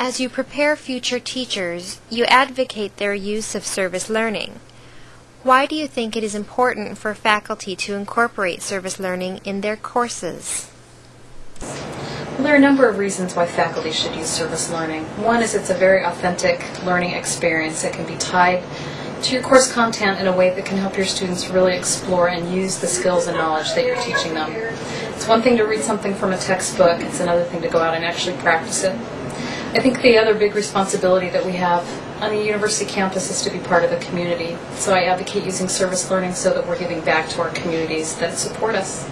As you prepare future teachers, you advocate their use of service learning. Why do you think it is important for faculty to incorporate service learning in their courses? Well, there are a number of reasons why faculty should use service learning. One is it's a very authentic learning experience that can be tied to your course content in a way that can help your students really explore and use the skills and knowledge that you're teaching them. It's one thing to read something from a textbook, it's another thing to go out and actually practice it. I think the other big responsibility that we have on the university campus is to be part of the community. So I advocate using service learning so that we're giving back to our communities that support us.